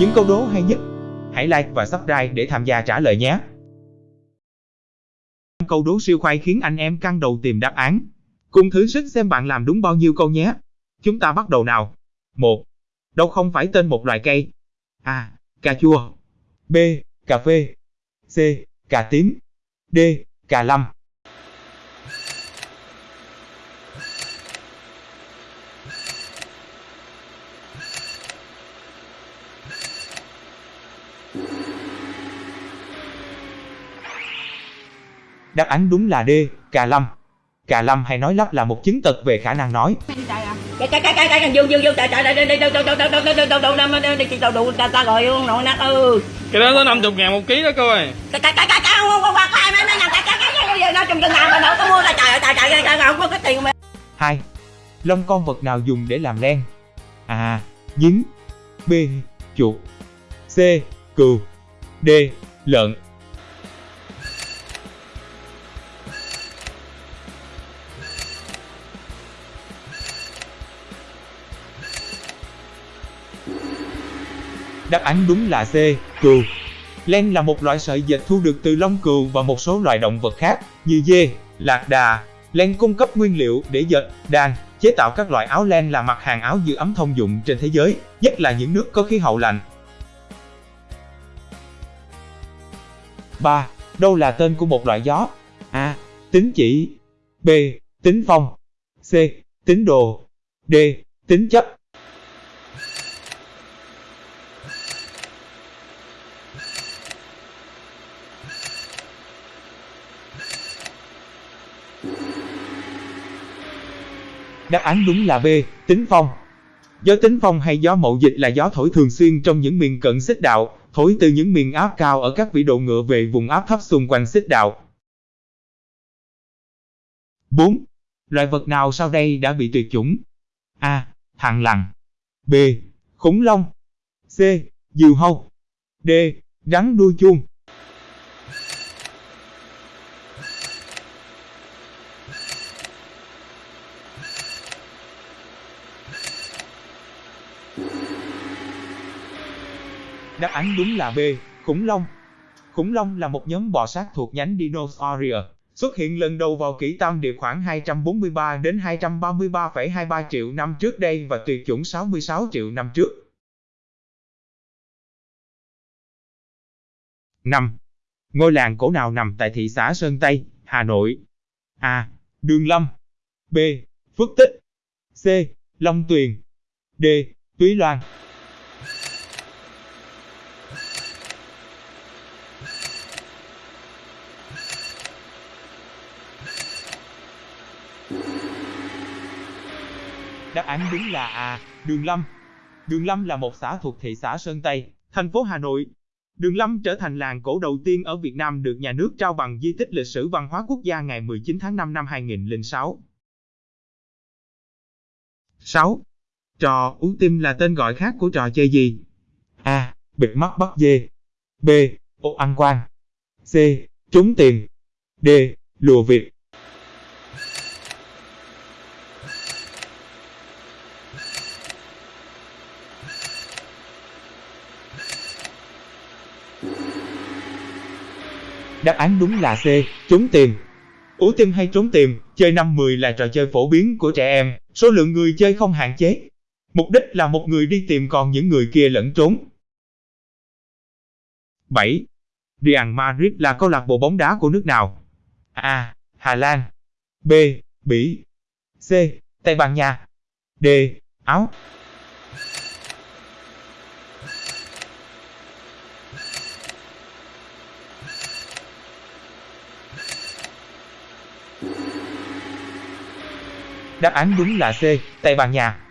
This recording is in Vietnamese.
Những câu đố hay nhất, hãy like và subscribe để tham gia trả lời nhé. Câu đố siêu khoai khiến anh em căng đầu tìm đáp án. Cùng thử sức xem bạn làm đúng bao nhiêu câu nhé. Chúng ta bắt đầu nào. 1. Đâu không phải tên một loại cây. A. Cà chua. B. Cà phê. C. Cà tím. D. Cà lâm. Đáp án đúng là D, cà lâm. Cà lâm hay nói lắp là một chứng tật về khả năng nói. cái cái cái cái cái dương dương dương trời trời đi đi đâu đâu đâu đâu đâu đâu đâu đâu đâu đâu đâu ta ta gọi nội nát ừ Cái đó nó 50 ngàn một ký đó cô ơi cái cái cái cái cái không không không hai mấy mấy cái cái cái cái nó trong chừng nào mà đâu có mua ra trời ơi trời trời trời không có cái tiền mà 2. Lông con vật nào dùng để làm len? A. Nhím B. Chuột C. Cừu D. Lợn Đáp án đúng là C. Cừu Len là một loại sợi dệt thu được từ lông cừu và một số loài động vật khác, như dê, lạc đà. Len cung cấp nguyên liệu để dệt, đan, chế tạo các loại áo len là mặt hàng áo giữ ấm thông dụng trên thế giới, nhất là những nước có khí hậu lạnh. 3. Đâu là tên của một loại gió? A. Tính chỉ B. Tính phong C. Tính đồ D. Tính chấp Đáp án đúng là B, tính phong. Gió tính phong hay gió mậu dịch là gió thổi thường xuyên trong những miền cận xích đạo, thổi từ những miền áp cao ở các vĩ độ ngựa về vùng áp thấp xung quanh xích đạo. 4. Loài vật nào sau đây đã bị tuyệt chủng? A. Thằn lằn B. Khủng long C. Diều hâu D. Rắn đuôi chuông Đáp án đúng là B, khủng long. Khủng long là một nhóm bò sát thuộc nhánh Dinosauria, xuất hiện lần đầu vào kỷ tam địa khoảng 243 đến 233,23 triệu năm trước đây và tuyệt chủng 66 triệu năm trước. 5. Ngôi làng cổ nào nằm tại thị xã Sơn Tây, Hà Nội? A. Đường Lâm B. Phước Tích C. Long Tuyền D. Túy Loan Đáp án đúng là A. Đường Lâm. Đường Lâm là một xã thuộc thị xã Sơn Tây, thành phố Hà Nội. Đường Lâm trở thành làng cổ đầu tiên ở Việt Nam được nhà nước trao bằng di tích lịch sử văn hóa quốc gia ngày 19 tháng 5 năm 2006. 6. Trò uống tim là tên gọi khác của trò chơi gì? A. Bịt mắt bắt dê. B. Ô ăn quan. C. Trúng tiền. D. Lùa việc. Đáp án đúng là C, trốn tìm. Ủ tim hay trốn tìm, chơi 5-10 là trò chơi phổ biến của trẻ em, số lượng người chơi không hạn chế. Mục đích là một người đi tìm còn những người kia lẫn trốn. 7. Real Madrid là câu lạc bộ bóng đá của nước nào? A. Hà Lan B. Bỉ C. Tây Ban Nha D. Áo Đáp án đúng là C, Tây Ban Nha.